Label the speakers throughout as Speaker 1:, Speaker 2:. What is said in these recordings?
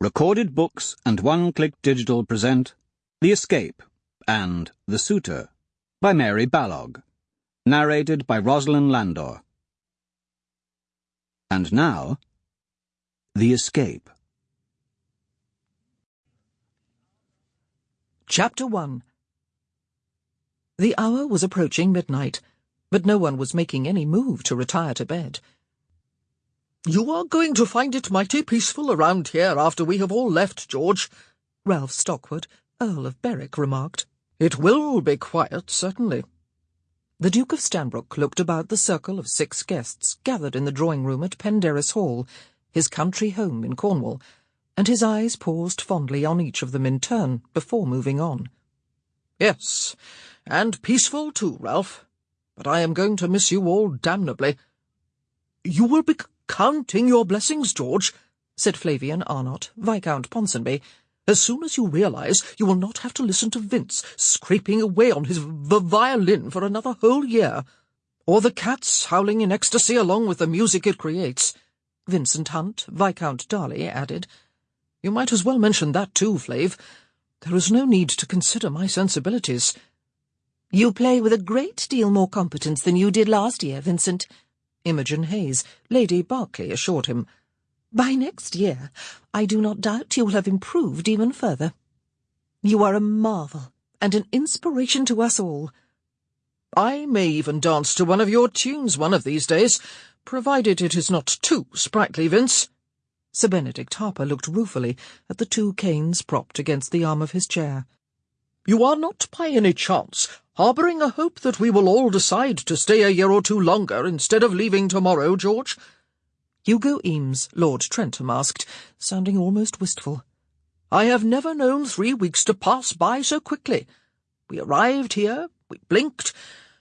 Speaker 1: Recorded Books and One Click Digital present The Escape and The Suitor by Mary Balogh. Narrated by Rosalind Landor. And now, The Escape.
Speaker 2: Chapter 1 The hour was approaching midnight, but no one was making any move to retire to bed.
Speaker 3: You are going to find it mighty peaceful around here after we have all left, George,
Speaker 2: Ralph Stockwood, Earl of Berwick, remarked.
Speaker 3: It will be quiet, certainly.
Speaker 2: The Duke of Stanbrook looked about the circle of six guests gathered in the drawing-room at Penderris Hall, his country home in Cornwall, and his eyes paused fondly on each of them in turn before moving on.
Speaker 3: Yes, and peaceful too, Ralph. But I am going to miss you all damnably. You will be counting your blessings, George, said Flavian Arnott, Viscount Ponsonby, as soon as you realize you will not have to listen to Vince scraping away on his violin for another whole year, or the cats howling in ecstasy along with the music it creates.
Speaker 2: Vincent Hunt, Viscount Darleigh, added.
Speaker 3: You might as well mention that too, Flav. There is no need to consider my sensibilities.
Speaker 4: You play with a great deal more competence than you did last year, Vincent,
Speaker 2: Imogen Hayes, Lady Barclay, assured him.
Speaker 4: By next year, I do not doubt you will have improved even further. You are a marvel and an inspiration to us all.
Speaker 3: I may even dance to one of your tunes one of these days, provided it is not too sprightly, Vince.
Speaker 2: Sir Benedict Harper looked ruefully at the two canes propped against the arm of his chair.
Speaker 3: You are not by any chance harbouring a hope that we will all decide to stay a year or two longer instead of leaving tomorrow, George?
Speaker 2: Hugo Emes, Lord Trentham asked, sounding almost wistful.
Speaker 3: I have never known three weeks to pass by so quickly. We arrived here, we blinked,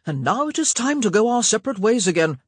Speaker 3: and now it is time to go our separate ways again.